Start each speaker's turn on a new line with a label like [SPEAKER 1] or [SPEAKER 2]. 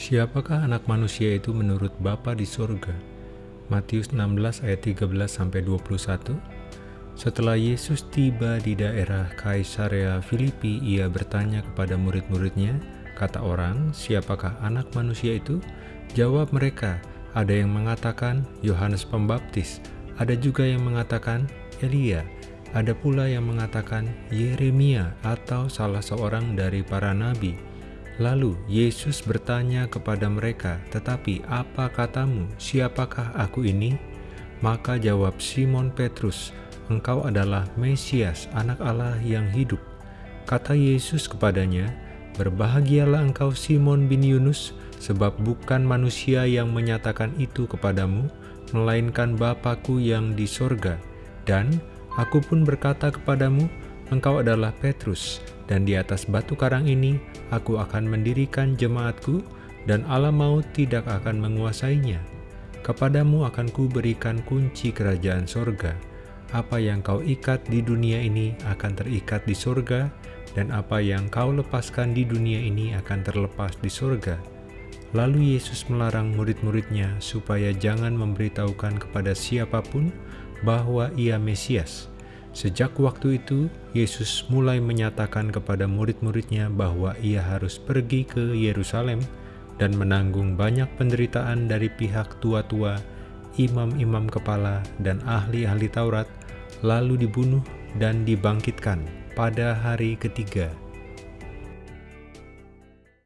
[SPEAKER 1] Siapakah anak manusia itu menurut Bapa di surga? Matius 16 ayat 13 sampai 21. Setelah Yesus tiba di daerah Kaisarea Filipi, ia bertanya kepada murid-muridnya, kata orang, siapakah anak manusia itu? Jawab mereka, ada yang mengatakan Yohanes Pembaptis, ada juga yang mengatakan Elia, ada pula yang mengatakan Yeremia atau salah seorang dari para nabi. Lalu Yesus bertanya kepada mereka, "Tetapi apa katamu? Siapakah aku ini?" Maka jawab Simon Petrus, "Engkau adalah Mesias, Anak Allah yang hidup." Kata Yesus kepadanya, "Berbahagialah engkau Simon bin Yunus, sebab bukan manusia yang menyatakan itu kepadamu, melainkan Bapakku yang di sorga. Dan aku pun berkata kepadamu, engkau adalah Petrus, dan di atas batu karang ini aku akan mendirikan jemaatku, dan alam maut tidak akan menguasainya. Kepadamu akan kuberikan kunci kerajaan sorga. Apa yang kau ikat di dunia ini akan terikat di sorga, dan apa yang kau lepaskan di dunia ini akan terlepas di sorga. Lalu Yesus melarang murid-muridnya supaya jangan memberitahukan kepada siapa pun bahwa ia Mesias, Sejak waktu itu, Yesus mulai menyatakan kepada murid-muridnya bahwa ia harus pergi ke Yerusalem dan menanggung banyak penderitaan dari pihak tua-tua, imam-imam kepala, dan ahli-ahli Taurat, lalu dibunuh dan dibangkitkan pada hari ketiga.